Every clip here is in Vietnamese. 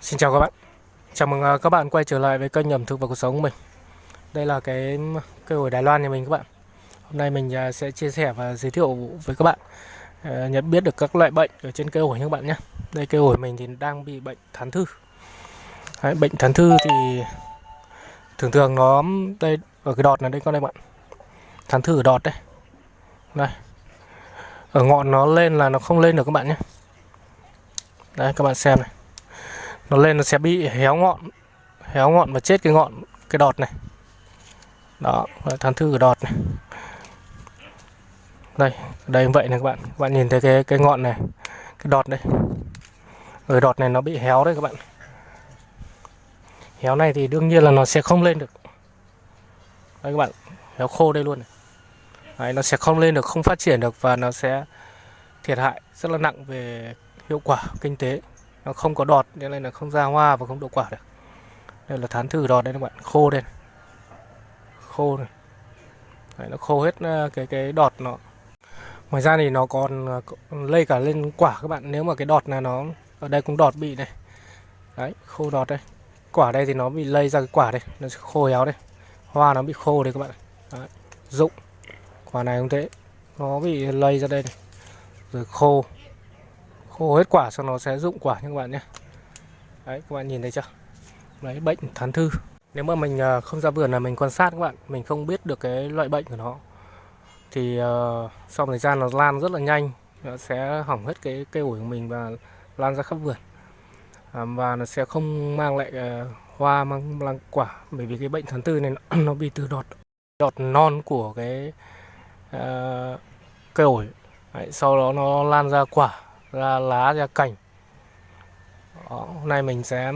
Xin chào các bạn. Chào mừng à, các bạn quay trở lại với kênh ẩm thực và cuộc sống của mình. Đây là cái cây ổi Đài Loan nhà mình các bạn. Hôm nay mình à, sẽ chia sẻ và giới thiệu với các bạn à, Nhận biết được các loại bệnh ở trên cây ổi nha các bạn nhé. Đây cây ổi mình thì đang bị bệnh thán thư. Đấy, Bệnh thán thư thì thường thường nó đây ở cái đọt này đây con đây bạn. Thán thư ở đọt đây. Đây. Ở ngọn nó lên là nó không lên được các bạn nhé. Đây các bạn xem này nó lên nó sẽ bị héo ngọn héo ngọn và chết cái ngọn cái đọt này. Đó thán thư của đọt này. Đây đây vậy này các bạn. Các bạn nhìn thấy cái cái ngọn này cái đọt đây. Ở đọt này nó bị héo đấy các bạn. Héo này thì đương nhiên là nó sẽ không lên được. Đây các bạn héo khô đây luôn này. Đấy, nó sẽ không lên được không phát triển được và nó sẽ thiệt hại rất là nặng về hiệu quả kinh tế nó không có đọt nên là không ra hoa và không đậu quả được. Đây là thán thử đọt đây các bạn khô đây khô này. Đấy, nó khô hết ờ, cái cái đọt nó. Ngoài ra thì nó còn ờ, lây cả lên quả các bạn. Nếu mà cái đọt này nó ở đây cũng đọt bị này. Đấy khô đọt đây. Quả đây thì nó bị lây ra cái quả đây. Nó khô héo đây. Hoa nó bị khô đây các bạn. Đấy. rụng. Quả này cũng thế. Nó bị lây ra đây này. rồi khô khô hết quả xong nó sẽ rụng quả nha các bạn nhé. Đấy các bạn nhìn thấy chưa? Đấy bệnh thán thư. Nếu mà mình à, không ra vườn là mình quan sát các bạn mình không biết được cái loại bệnh của nó. Thì uh, sau thời gian nó lan rất là nhanh nó sẽ hỏng hết cái cây ổi của mình và lan ra khắp vườn. À, và nó sẽ không mang lại uh, hoa mang mang quả bởi vì cái bệnh thán thư này nó, nó bị từ đọt đọt non của cái uh, cây ổi. Đấy, sau đó nó lan ra quả ra lá ra cành. Đó, hôm nay mình sẽ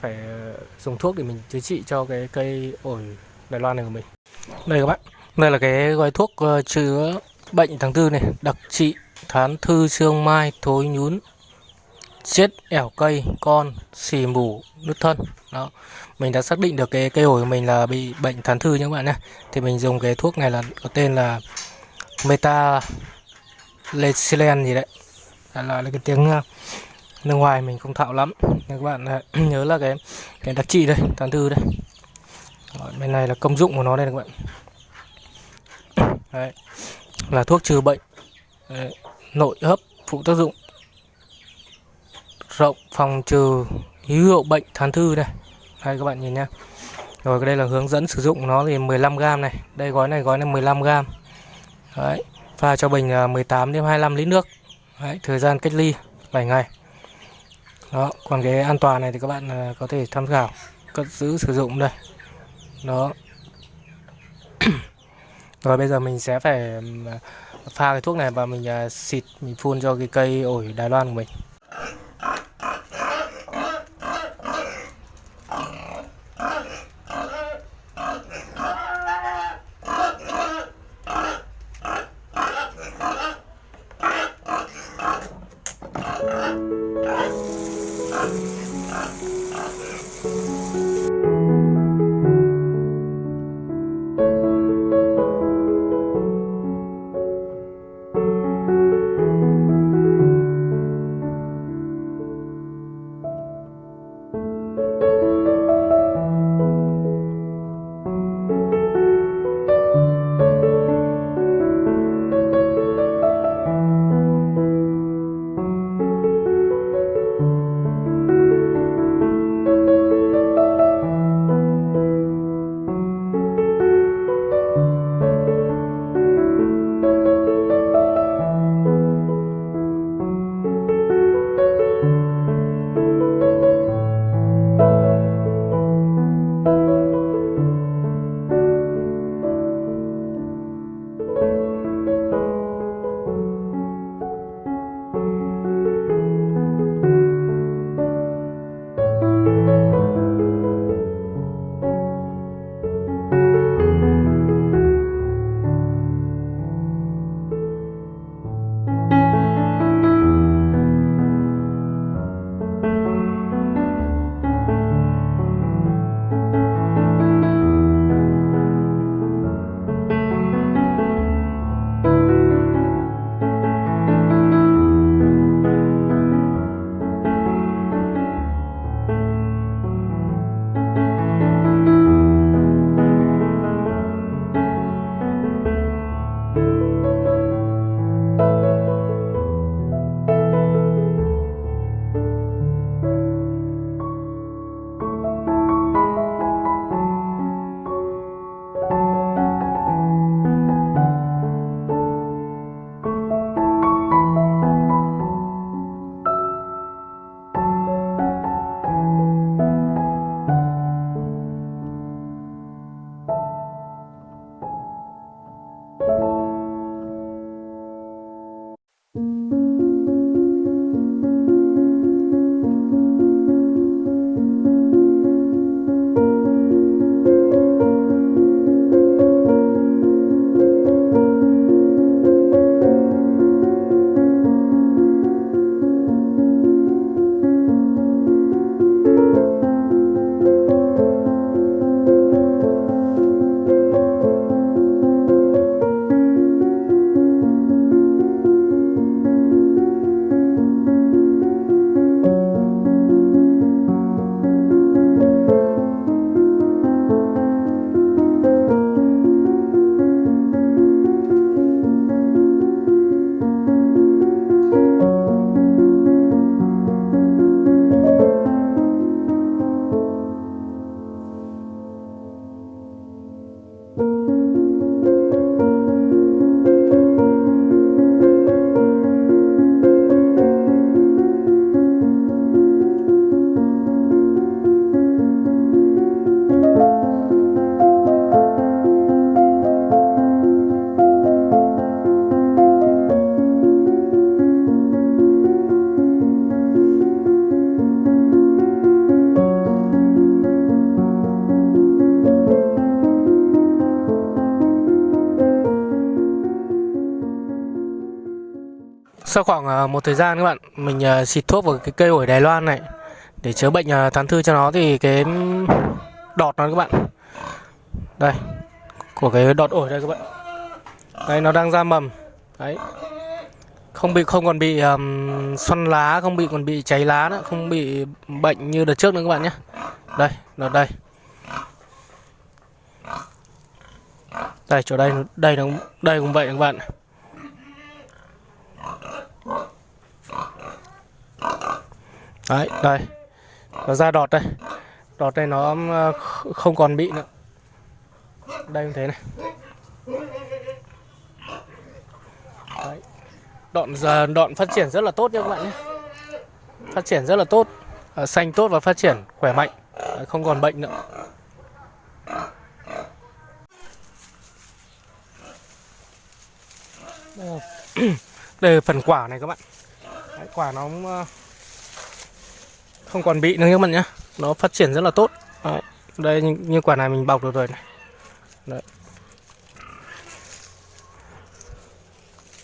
phải ờ, dùng thuốc để mình chữa trị cho cái cây ổi Đài Loan này của mình. Đây các bạn đây là cái gói thuốc ờ, chữa bệnh tháng tư này đặc trị thán thư xương mai thối nhún chết ẻo cây con xì mủ nứt thân. Đó mình đã xác định được cái cây ổi của mình là bị bệnh thán thư nhé các bạn nhé. Thì mình dùng cái thuốc này là có tên là meta lecilen gì đấy đại loại là cái tiếng ờ, nước ngoài mình không thạo lắm. Các bạn ờ, nhớ là cái cái đặc trị đây tán thư đây. Rồi, bên này là công dụng của nó đây các bạn. Đấy, là thuốc trừ bệnh đấy, nội hấp phụ tác dụng rộng phòng trừ hữu hiệu bệnh thán thư này đây các bạn nhìn nhá. Rồi đây là hướng dẫn sử dụng nó thì 15 g này. Đây gói này gói này 15 g đấy pha cho bình ờ, 18 đến 25 lít nước. Đấy, thời gian cách ly 7 ngày. Đó còn cái an toàn này thì các bạn à, có thể tham khảo cất giữ sử dụng đây. Đó. Rồi bây giờ mình sẽ phải à, pha cái thuốc này và mình à, xịt mình phun cho cái cây ổi Đài Loan của mình. Ah, ah, ah, ah. Sau khoảng ờ, một thời gian các bạn mình ờ, xịt thuốc vào cái cây ổi Đài Loan này để chữa bệnh ờ, thán thư cho nó thì cái đọt nó các bạn. Đây của cái đọt ổi đây các bạn. Đây nó đang ra mầm. Đấy. Không bị không còn bị um, xoăn lá không bị còn bị cháy lá nữa không bị bệnh như đợt trước nữa các bạn nhé. Đây nó đây. Đây chỗ đây đây nó đây cũng vậy các bạn. Đấy đây. Nó ra đọt đây. Đọt đây nó ờ, không còn bị nữa. Đây như thế này. Đấy. đoạn giờ đoạn phát triển rất là tốt nha các bạn nhé. Phát triển rất là tốt. À, xanh tốt và phát triển khỏe mạnh. À, không còn bệnh nữa. Đây là, phần quả này các bạn. Đấy, quả nó cũng, không còn bị nữa các bạn nhé nó phát triển rất là tốt. Đấy. đây như, như quả này mình bọc được rồi này. Đấy.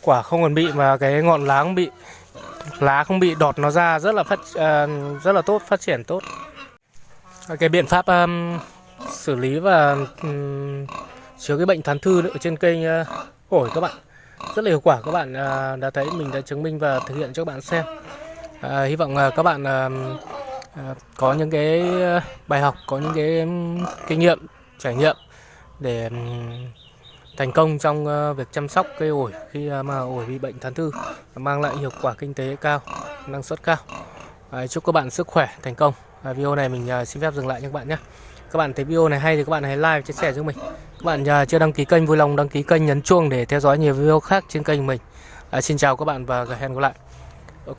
quả không còn bị mà cái ngọn lá không bị lá không bị đọt nó ra rất là phát uh, rất là tốt phát triển tốt. Cái biện pháp um, xử lý và um, chứa cái bệnh thán thư ở trên cây uh, à, ổi các bạn. Rất là hiệu quả các bạn uh, đã thấy mình đã chứng minh và thực hiện cho các bạn xem. Uh, hy vọng uh, các bạn uh, À, có những cái ờ, bài học có những cái kinh nghiệm trải nghiệm để thành công trong ờ, việc chăm sóc cây ổi khi à, mà ổi bị bệnh thán thư mang lại hiệu quả kinh tế cao năng suất cao. À, chúc các bạn sức khỏe thành công. Video này mình xin phép dừng lại nha các bạn nhé. Các bạn thấy video này hay thì các bạn hãy like chia sẻ giúp mình. Các bạn chưa đăng ký kênh vui lòng đăng ký kênh nhấn chuông để theo dõi nhiều video khác trên kênh mình. À, xin chào các bạn và hẹn gặp lại. Ok.